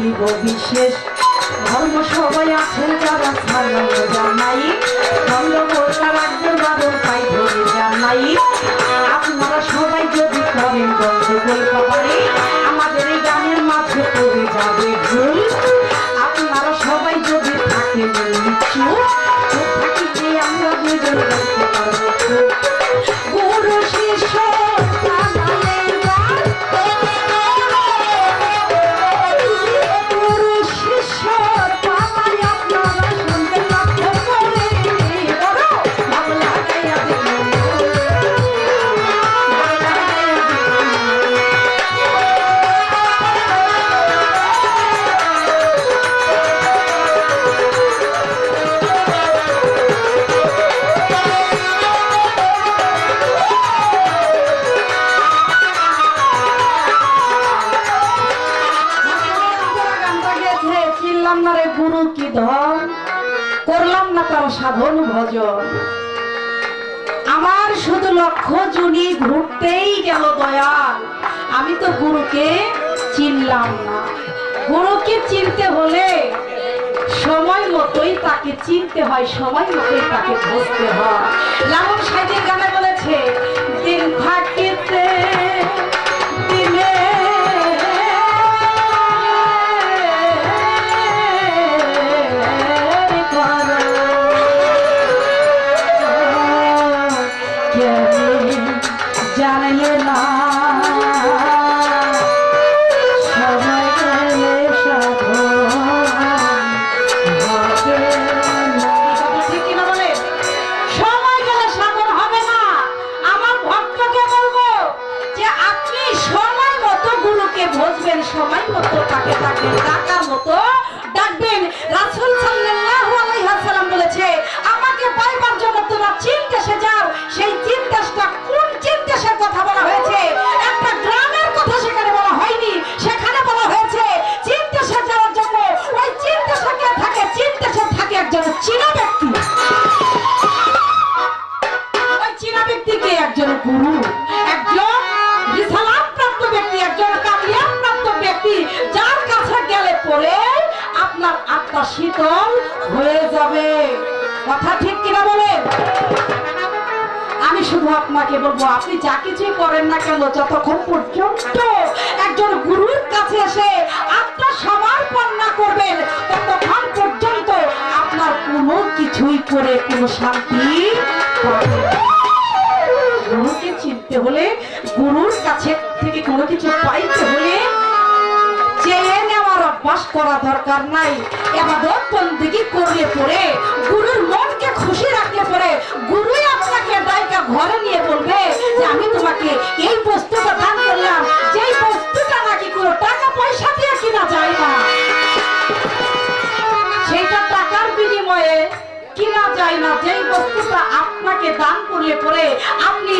বলিব বিশেষ। ধর্ম সবাই আছেন যারা ছাড়ল জানাই। ধর্ম বললা রাখবেন বাদল পাই ধরে জানাই। আপনারা সবাই যদি করেন গন্ডগোল কি ধন? করলাম না তার সাধন ভজন। আমার শুধু লক্ষ্য জুনি ঘুরতেই গেল দয়াল। আমি তো গুরুকে চিনলাম না। গুরুকে চিনতে হলে সময় মতোই তাকে চিনতে হয়, সময় মতোই তাকে বুঝতে হয়। লালন সাহেবের গানে বলেছে বুঝবেন সময় তাকে ডাকবেন, ডাকার মতো ডাকবেন। রাসূল সাল্লাল্লাহু বলেছে, আমাকে পাইবার জন্য তোমরা চীন দেশে যাও। সেই চীন দেশটা কোন চীন দেশের কথা বলা হয়েছে? একটা গ্রামের কথা সেখানে বলা হয়নি। সেখানে বলা হয়েছে চীন যাওয়ার জন্য ওই চীন থাকে? চীন থাকে একজন চীনা আপনাকে বলব আপনি যা কিছুই করেন না কেন, যতক্ষণ পর্যন্ত একজন গুরুর কাছে এসে আত্মা সমর্পণ না করবেন, ততক্ষণ পর্যন্ত আপনার কোনো কিছুই করে কোনো শান্তি গুরুকে চিনতে হলে, গুরুর কাছে থেকে কোনো কিছু পাইতে হলে চেয়ে নেওয়ার অভ্যাস করা দরকার নাই। এবাদত বন্দিগি করলে পরে গুরুর মনকে খুশি রাখলে পরে গুরুই আপনাকে দায়িকা ঘরে তোমাকে এই বস্তুটা দান করলাম। যেই বস্তুটা নাকি কোনো টাকা পয়সা দিয়ে কিনা যায় না, সেইটা টাকার বিনিময়ে কিনা যায় না। যেই বস্তুটা আপনাকে দান করলে পরে আপনি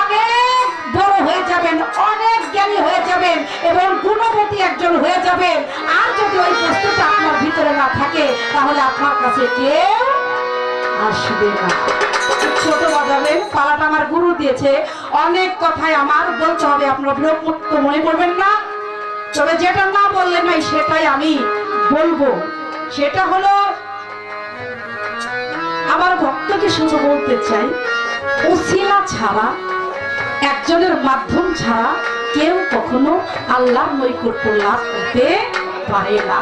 অনেক বড় হয়ে যাবেন, অনেক জ্ঞানী হয়ে যাবেন এবং গুণবতী একজন হয়ে যাবেন। আর যদি ওই বস্তুটা আপনার ভিতরে না থাকে, তাহলে আপনার কাছে কেউ আসবে না। ছোট বাজাবেন পালাটা আমার গুরু দিয়েছে। অনেক কথাই আমার বলতে হবে, আপনার বিরক্ত মনে করবেন না। তবে যেটা না বললে নাই সেটাই আমি বলব। সেটা হলো, আমার ভক্তকে শুধু বলতে চাই, উসিলা ছাড়া, একজনের মাধ্যম ছাড়া কেউ কখনো আল্লাহ নৈকট্য লাভ করতে পারে না।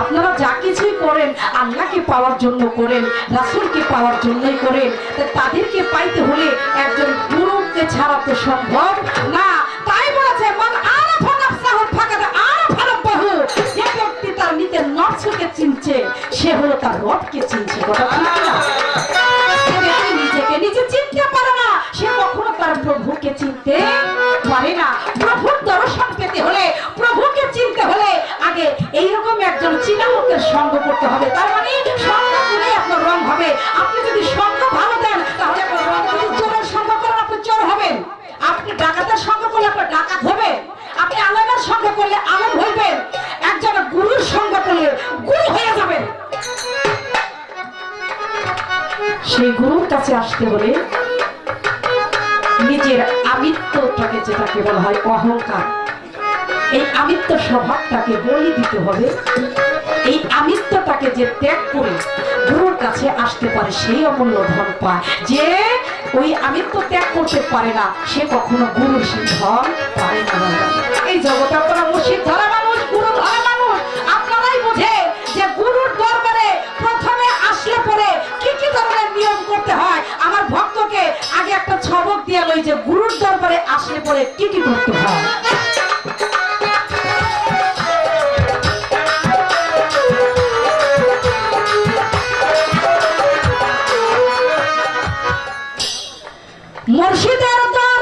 আপনারা যা কিছুই করেন, আল্লাহকে পাওয়ার জন্য করেন, রাসুলকে পাওয়ার জন্যই করেন তাদেরকে পাইতে হলে একজন গুরুকে ছাড়া তো সম্ভব না। তাই বলেছে, মান আরাফা রাব্বাহু। যে ব্যক্তি তার চিনছে, সে হলো তার রবকে চিনছে। প্রভুর হলে, প্রভুকে চিনতে হলে আগে এইরকম একজন চীনা সঙ্গ করতে হবে। তার মানে আপনার রং হবে। আপনি যদি সঙ্গ ভালো দেন, তাহলে চোর হবেন। আপনি ডাকাতের সঙ্গ করলে আপনার ডাকাত হবে। আপনি আলমের সঙ্গ করলে আলম হইবেন একজন গুরুর সঙ্গ করলে গুরু হয়ে যাবেন সেই গুরুর কাছে আসতে হলে নিজের আমি আমিত্বটাকে যেটাকে বলা হয় অহংকার, এই আমিত্ব স্বভাবটাকে বলি দিতে হবে। এই আমিত্বটাকে যে ত্যাগ করে গুরুর কাছে আসতে পারে সেই অমূল্য ধন পায়। যে ওই আমিত্ব ত্যাগ করতে পারে না, সে কখনো গুরুর সেই ধন পায় না। এই জগৎ আপনারা মুর্শিদ ধরা মুর্শিদের দরবার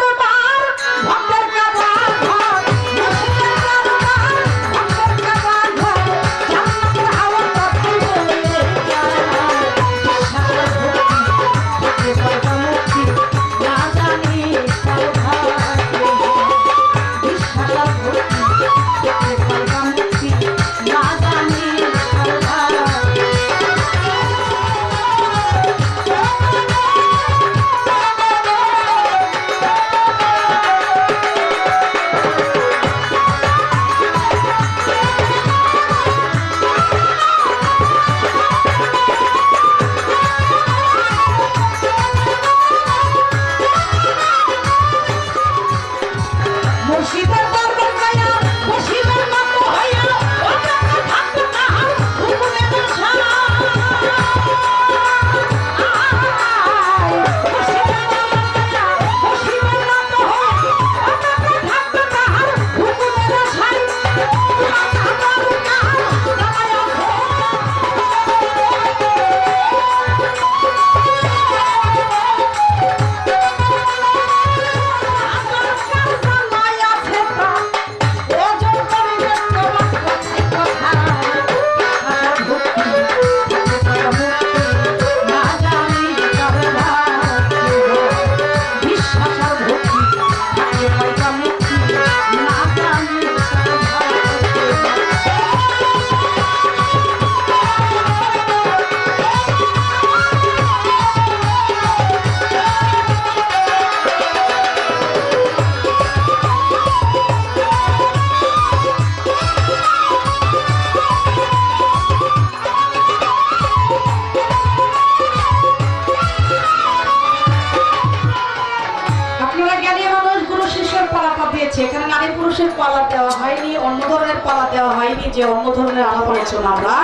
যে অন্য ধরনের আলাপ আলোচনা আমরা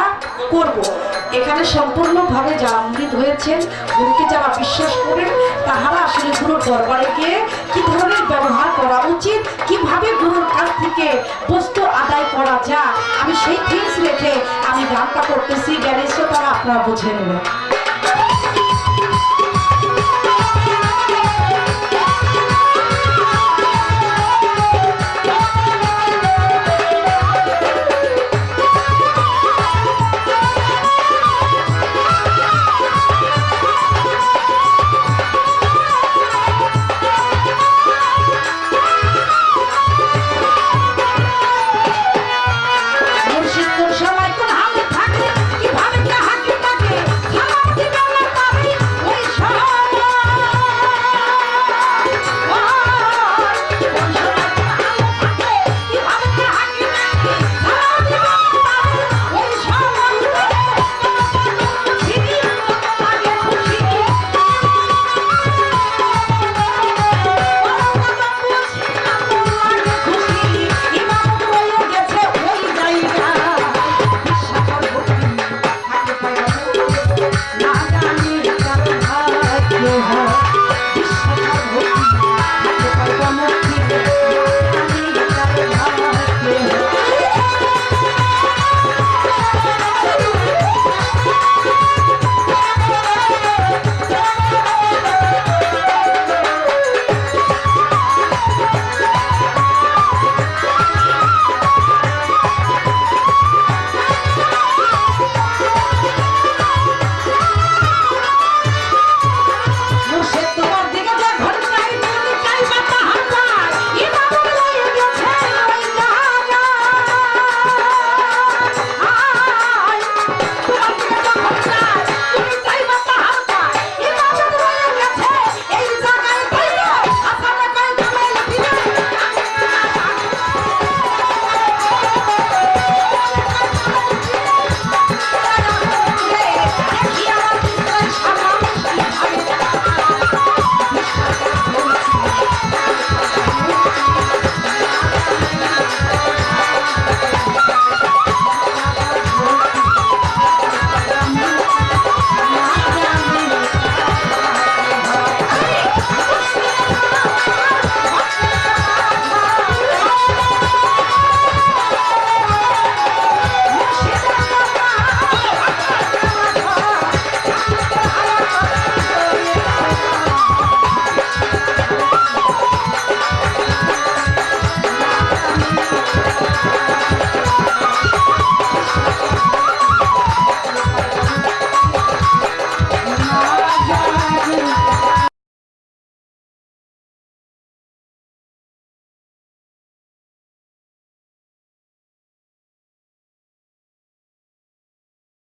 করব। এখানে সম্পূর্ণভাবে যারা অমৃত হয়েছেন গুরুকে যারা বিশ্বাস করেন, তাহারা আসলে গুরুর দরবারে গিয়ে কি ধরনের ব্যবহার করা উচিত, কীভাবে গুরুর কাছ থেকে বস্তু আদায় করা যা আমি সেই থিংস রেখে আমি গানটা করতেছি। জ্ঞানী তারা আপনারা বুঝে নেবেন।